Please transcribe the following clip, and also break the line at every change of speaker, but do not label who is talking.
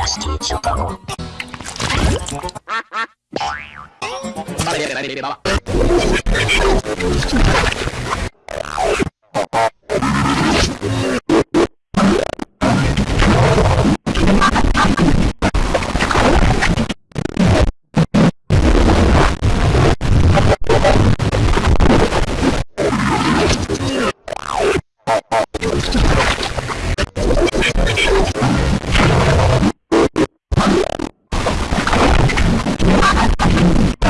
nasty
vale, vale, vale, vale.